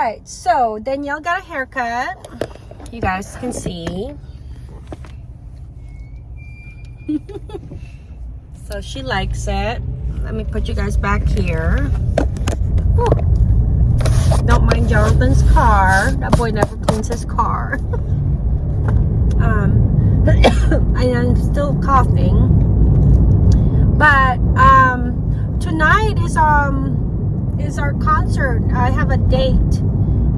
right, so Danielle got a haircut. You guys can see. so she likes it. Let me put you guys back here. Whew. Don't mind Jonathan's car. That boy never cleans his car. um, I am still coughing. But um, tonight is um is our concert. I have a date.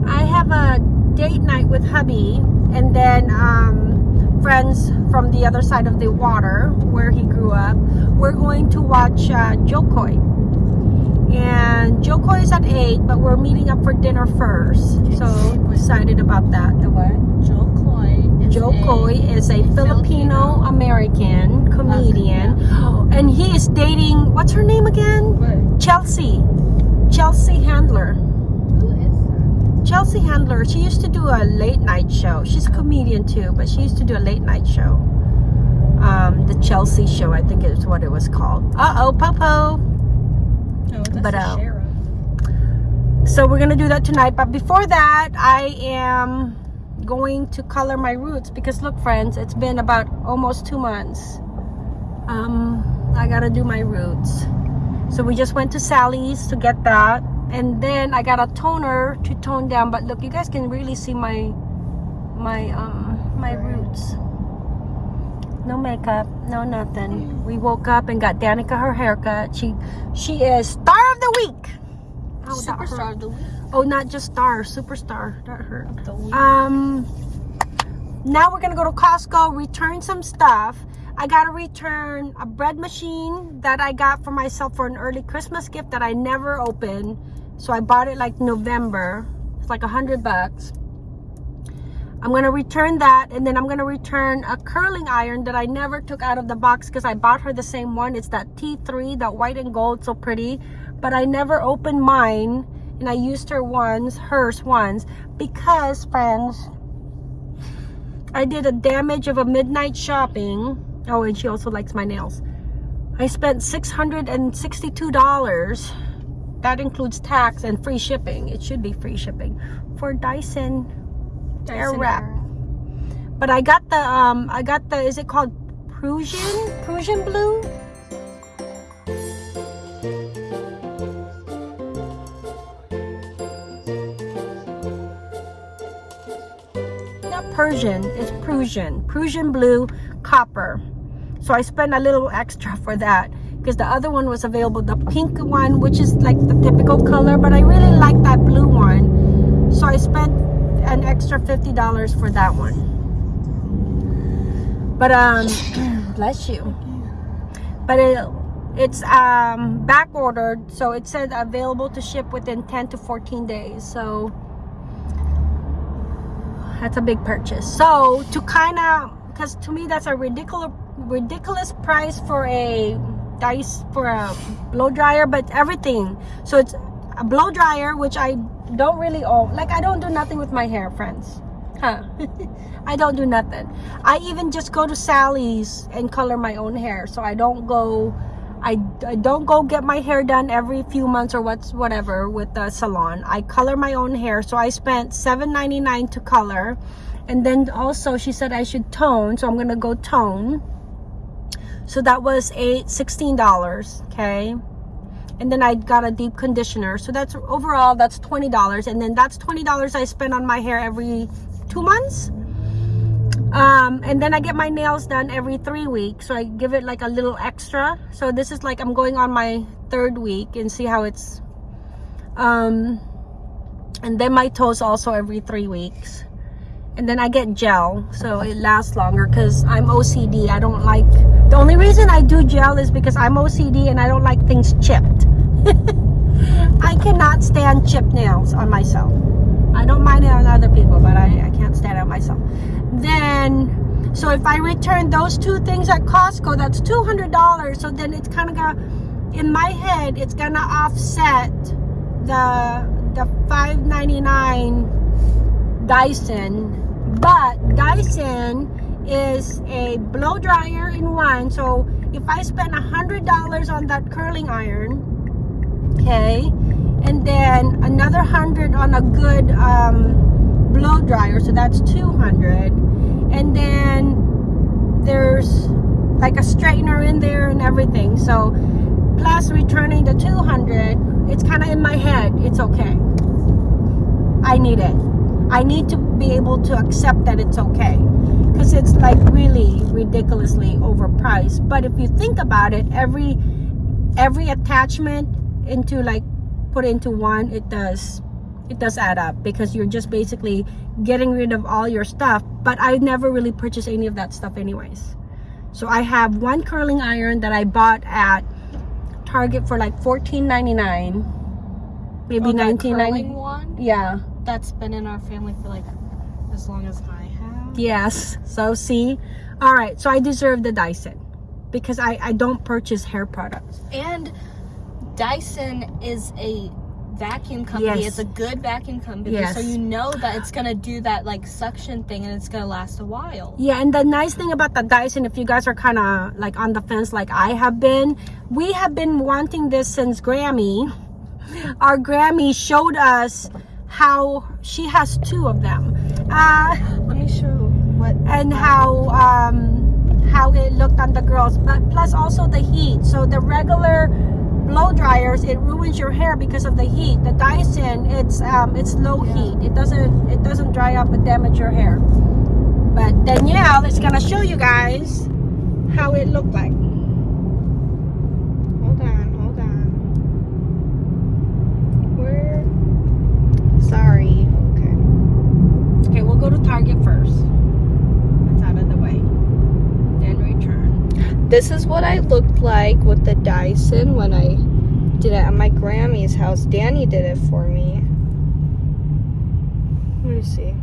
I have a date night with hubby, and then um, friends from the other side of the water where he grew up. We're going to watch uh, Jo Koy. And Jo Koy is at 8, but we're meeting up for dinner first. So excited about that. The what? Jo Koy. is Jo a- Koy is a Filipino American comedian. And he is dating, what's her name again? What? Chelsea. Chelsea Handler. Who is that? Chelsea Handler, she used to do a late night show. She's a comedian too, but she used to do a late night show. Um, the Chelsea show, I think is what it was called. Uh-oh, Popo. Oh, that's But, uh, sheriff. So we're gonna do that tonight. But before that, I am going to color my roots because look, friends, it's been about almost two months. Um, I gotta do my roots. So we just went to Sally's to get that, and then I got a toner to tone down. But look, you guys can really see my my um my roots. No makeup, no nothing. We woke up and got Danica her haircut. She she is star of the week. Oh. Superstar of the week. Oh, not just star, superstar. That hurt. Um, now we're gonna go to Costco, return some stuff. I gotta return a bread machine that I got for myself for an early Christmas gift that I never opened. So I bought it like November. It's like a hundred bucks. I'm gonna return that and then I'm gonna return a curling iron that I never took out of the box because I bought her the same one. It's that T3, that white and gold, so pretty. But I never opened mine and I used her once, hers once, because friends, I did a damage of a midnight shopping. Oh, and she also likes my nails. I spent $662. That includes tax and free shipping. It should be free shipping for Dyson Air wrap. Air. but I got the um I got the is it called Prussian Prussian blue? Not Persian, it's Prussian. Prussian blue copper. So I spent a little extra for that because the other one was available, the pink one, which is like the typical color, but I really like that blue one. So I spent an extra $50 for that one. But um bless you. But it it's um back ordered, so it said available to ship within 10 to 14 days. So that's a big purchase. So to kind of because to me that's a ridiculous ridiculous price for a dice for a blow dryer, but everything. So it's a blow dryer, which I don't really own. Like I don't do nothing with my hair, friends. Huh? I don't do nothing. I even just go to Sally's and color my own hair. So I don't go. I, I don't go get my hair done every few months or what's whatever with the salon. I color my own hair. So I spent $7.99 to color. And then also she said I should tone. So I'm to go tone. So that was sixteen dollars okay? And then I got a deep conditioner. So that's overall that's twenty dollars. And then that's twenty dollars I spend on my hair every two months. Um and then I get my nails done every three weeks. So I give it like a little extra. So this is like I'm going on my third week and see how it's um and then my toes also every three weeks and then I get gel so it lasts longer because I'm OCD I don't like the only reason I do gel is because I'm OCD and I don't like things chipped. I cannot stand chipped nails on myself. I don't mind it on other people but I, I can't stand it on myself. Then so if I return those two things at Costco that's $200 so then it's kind of in my head it's gonna offset the the 5.99 Dyson but Dyson is a blow dryer in one so if I spend a hundred dollars on that curling iron okay and then another 100 on a good um, blow dryer so that's 200 and then there's like a straightener in there and everything so plus returning the 200 it's kind of in my head it's okay. I need it i need to be able to accept that it's okay. Because it's like really ridiculously overpriced. But if you think about it every every attachment into like put into one it does it does add up because you're just basically getting rid of all your stuff. But i never really purchased any of that stuff anyways. So i have one curling iron that i bought at target for like 14.99 maybe Oh, that 19.99 yeah That's been in our family for like as long as I have. Yes. So see, all right. So I deserve the Dyson because I I don't purchase hair products. And Dyson is a vacuum company. Yes. It's a good vacuum company. Yes. So you know that it's gonna do that like suction thing and it's gonna last a while. Yeah, and the nice thing about the Dyson, if you guys are kind of like on the fence, like I have been, we have been wanting this since Grammy. Our Grammy showed us how she has two of them, uh, Let me show what and how um how it looked on the girls, but plus also the heat. So the regular blow dryers it ruins your hair because of the heat. The dyson it's um it's low heat. It doesn't it doesn't dry up and damage your hair. But danielle is gonna show you guys how it looked like Hold on, hold on. Where? Sorry. Okay. okay we'll go to target first that's out of the way then return This is what I looked like with the Dyson when I did it at my Grammy's house. Danny did it for me. Let me see.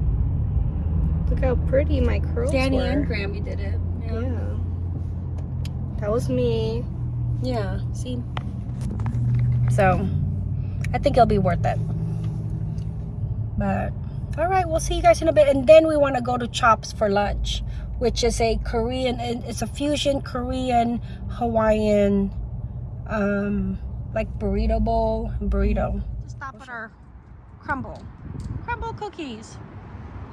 Look how pretty my curls danny were. and grammy did it Yeah. That was me. yeah see so i think it'll be worth it but all right we'll see you guys in a bit and then we want to go to chops for lunch which is a korean it's a fusion korean hawaiian um like burrito bowl burrito. Stop at our crumble. Crumble cookies.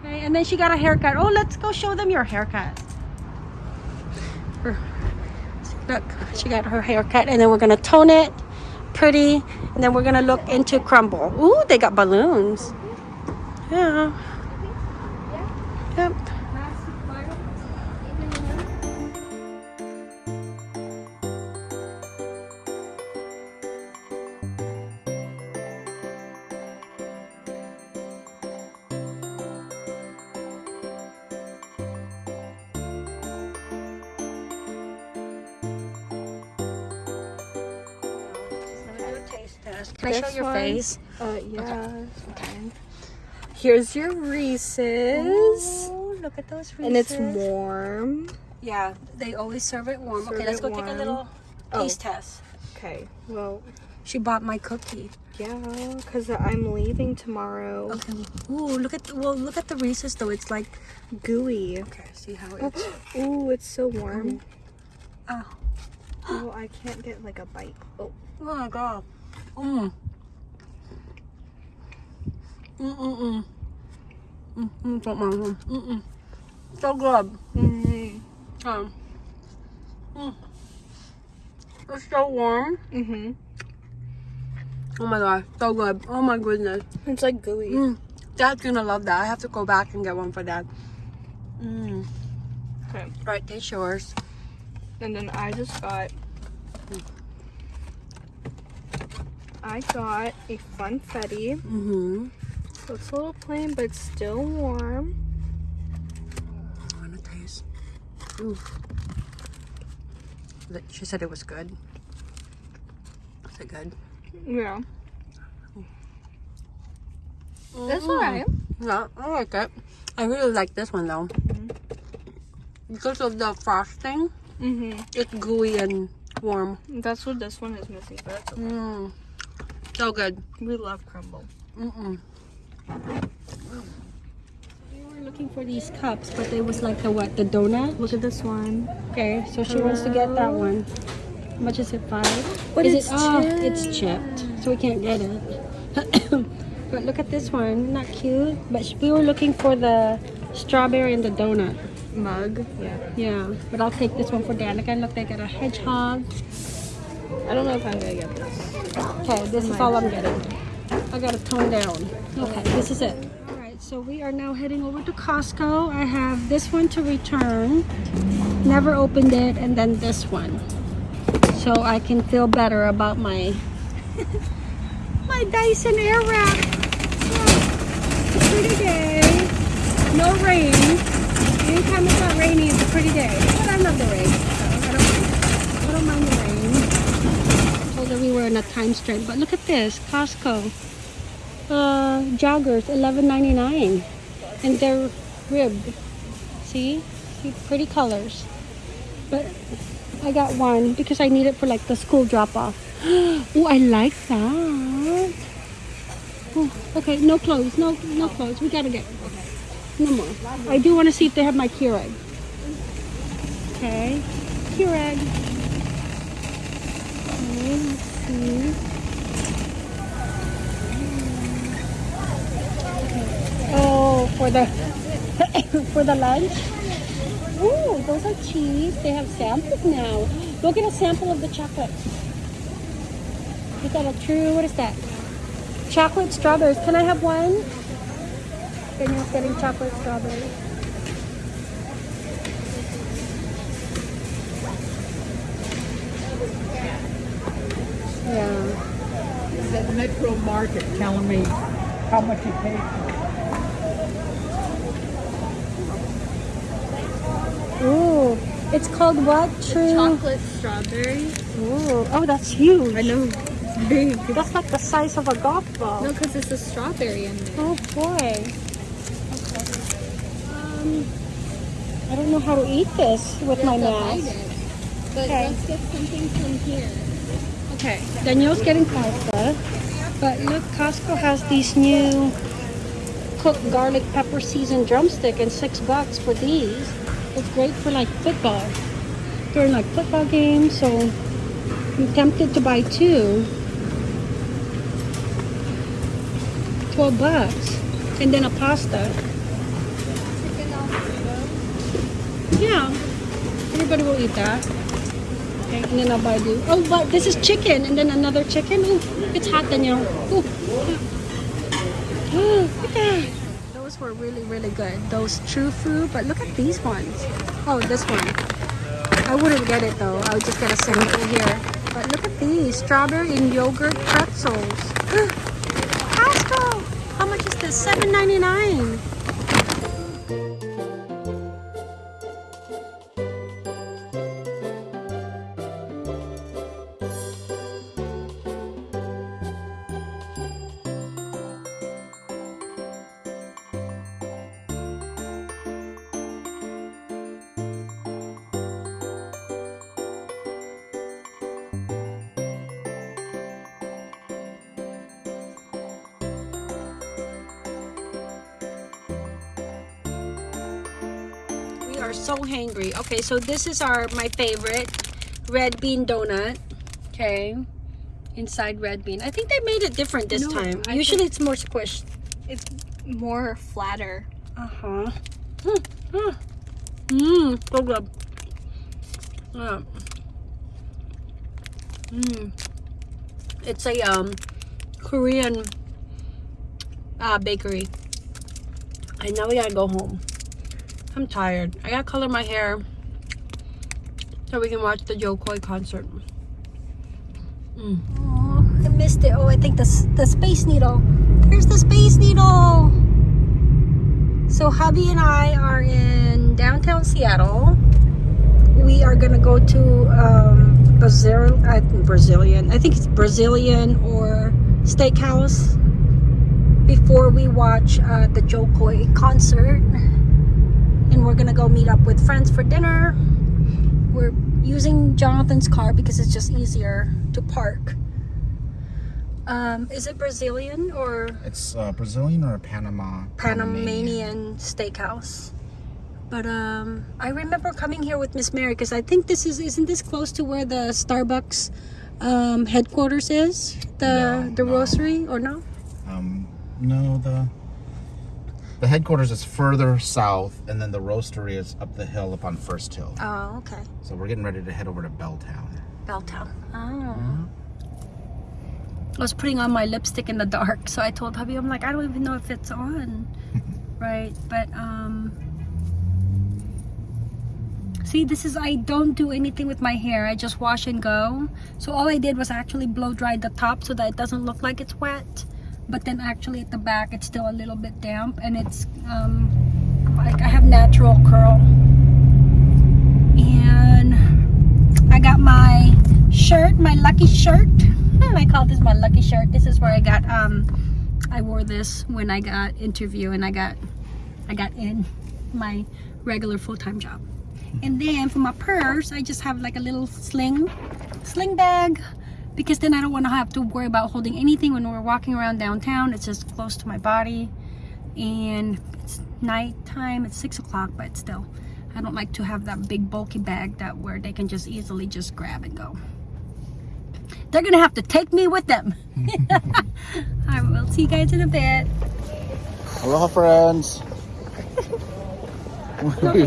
Okay and then she got a haircut. Oh let's go show them your haircut. Her- look she got her haircut and then we're gonna tone it pretty and then we're gonna look into crumble. Ooh, they got balloons yeah yep Can I show your one? face? Uh, yeah. Fine. Here's your Reese's. Ooh, look at those Reese's. And it's warm. Yeah, they always serve it warm. Serve okay, let's go take a warm. little Oh. taste test. Okay. Well, She bought my cookie. yeah, because I'm leaving tomorrow. Okay. Ooh, look at the, well, look at the Reese's though. It's like Gooey. okay. See how it's. Ooh, it's so warm. Oh, Oh, I can't get like a bite. Oh. oh my god. Mm. Mm mm mm. Mm mm mm mm mm. So good. Mm. Um. Mm. It's so warm. Mm-hmm. Oh my god, so good. Oh my goodness. It's like gooey. Mm. Dad's gonna love that. I have to go back and get one for dad. Mm. Okay. Right, taste yours. And then I just got I got a funfetti. Mm-hmm. So it's a little plain but it's still warm. I wanna taste. Ooh. She said it was good. Is it good? Yeah. It's Mm. alright. Yeah, I like it. I really like this one though. Because of the frosting, Mm-hmm. it's gooey and warm. That's what this one is missing, but okay. Mm. So good. We love crumble. Mm-mm. We were looking for these cups, but it was like the what? The donut? Look at this one. Okay, so she wants to get that one. How much is it? Five? But is it's it? Oh, it's chipped, so we can't get it. but look at this one, not cute. But we were looking for the strawberry and the donut. Mug. Yeah. Yeah, but I'll take this one for Danica. Look, they got a hedgehog. I don't know if I'm gonna get this. Okay, this is all I'm getting. I gotta tone down. Okay, this is it. All right, so we are now heading over to Costco. I have this one to return. Never opened it, and then this one, so I can feel better about my my Dyson Airwrap. Yeah, it's pretty day. No rain. Anytime it's not rainy, it's a pretty day. But I love the rain. So I don't. I don't mind the rain I told her we were in a time strain. But look at this, Costco. Uh, joggers, $11.99. And they're ribbed. See? See, pretty colors. But I got one because I need it for like the school drop off. oh, I like that. Oh, okay, no clothes, no no clothes. We gotta get no more. I do want to see if they have my Keurig. Okay, Keurig. Okay, let's see. Oh, for the for the lunch. Ooh, those are cheese. They have samples now. Go get a sample of the chocolate. Is that a true? What is that? Chocolate strawberries. Can I have one? Daniel's getting chocolate strawberries. Yeah. He's at Metro Market telling me how much it. It's called what? True. Chocolate strawberry. Ooh, oh, that's huge. I know. It's big. That's like the size of a golf ball. No, because it's a strawberry in there. Oh boy. Okay. Um, I don't know how to eat this with my mask. But Okay. let's get something from here. Okay, Danielle's getting pasta. But look, Costco has these new cooked garlic pepper seasoned drumstick and six bucks for these. It's great for like football. During like football games, so I'm tempted to buy two. 12 bucks. And then a pasta. Yeah. Everybody will eat that. Okay, and then I'll buy the. Oh, but this is chicken, and then another chicken. Ooh, it's hot, Danielle. Ooh. Ooh, look at that those were really, really good. Those true food but look at these ones. Oh, this one. I wouldn't get it though. I would just get a sample here. But look at these, strawberry and yogurt pretzels. Costco! How much is this? $7.99. hangry. Okay, so this is our my favorite red bean donut. Okay. Inside red bean. I think they made it different this No, time. I Usually it's more squished. It's more flatter. Uh-huh. Mmm. Mm. Mm, so good. Yeah. Mmm. It's a um Korean uh, bakery. And now we gotta go home. I'm tired. I gotta color my hair so we can watch the Koy concert. Mm. Oh, I missed it. Oh, I think the, the Space Needle. There's the Space Needle. So hubby and I are in downtown Seattle. We are gonna go to um, Brazil, uh, Brazilian. I think it's Brazilian or steakhouse before we watch uh, the Jo Koy concert. And we're gonna go meet up with friends for dinner. We're using Jonathan's car because it's just easier to park. Um, is it Brazilian or It's uh, Brazilian or Panama? Panamanian steakhouse. But um, I remember coming here with Miss Mary because I think this is isn't this close to where the Starbucks um, headquarters is, the No, the no. roastery or no? Um, no, the the headquarters is further south, and then the roastery is up the hill up on First Hill. Oh, okay. So we're getting ready to head over to Belltown. Belltown. Oh. I was putting on my lipstick in the dark, so I told hubby, I'm like, I don't even know if it's on. right, but um. See, this is, I don't do anything with my hair. I just wash and go. So all I did was actually blow dry the top so that it doesn't look like it's wet. But then actually at the back, it's still a little bit damp and it's, um, like I have natural curl. And I got my shirt, my lucky shirt. Hmm, I call this my lucky shirt. This is where I got, um, I wore this when I got interview and I got, I got in my regular full-time job. And then for my purse, I just have like a little sling, sling bag because then I don't want to have to worry about holding anything when we're walking around downtown. It's just close to my body and it's nighttime. It's six o'clock, but still, I don't like to have that big bulky bag that where they can just easily just grab and go. They're gonna have to take me with them. I will see you guys in a bit. Aloha, friends.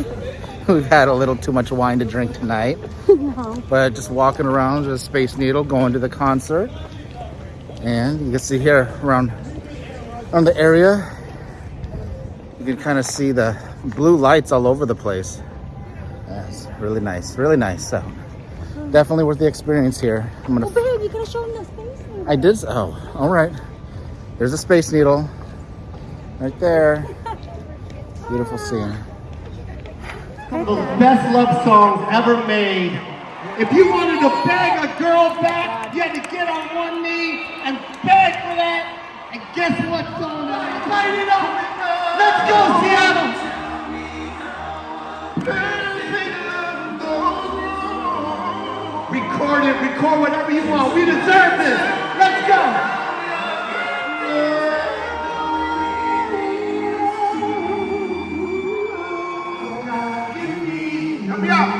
we've, had a little too much wine to drink tonight, but just walking around the Space Needle, going to the concert, and you can see here around around the area, you can kind of see the blue lights all over the place. That's really nice, really nice. So definitely worth the experience here. I'm gonna. Oh, babe, you gotta show them the space. needle. I did. Oh, all right. There's a Space Needle, right there. Beautiful scene. The best love songs ever made. If you wanted to beg a girl back, you had to get on one knee and beg for that. And guess what song that is? Light it up! Let's go, Seattle! Record it, record whatever you want. We deserve this. Help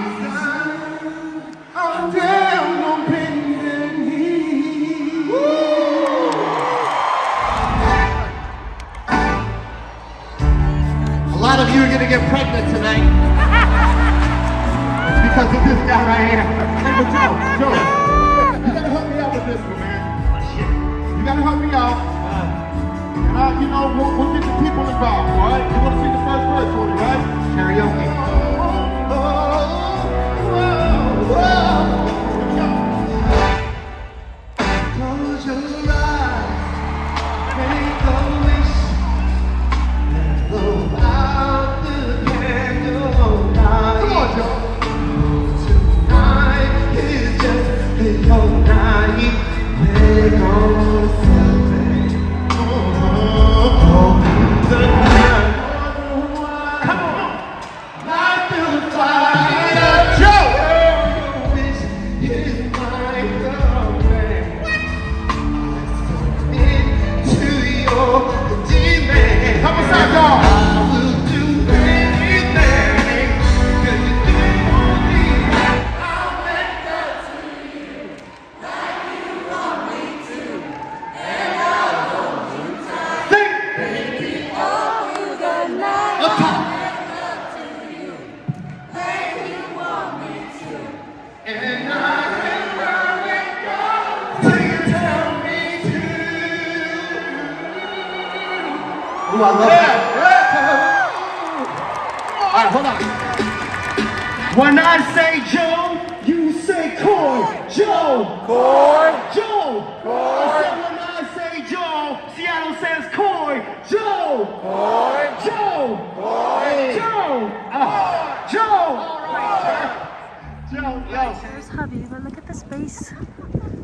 the space.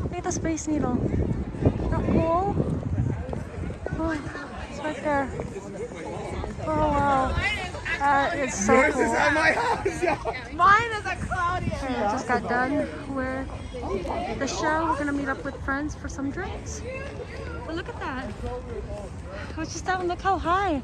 Look at the space needle. The hole. Oh, it's right there. Oh wow. That is so cool. my house, yo. Mine is a Claudia. Okay, I just got done with the show. We're gonna meet up with friends for some drinks. But look at that. I was just down. Look how high.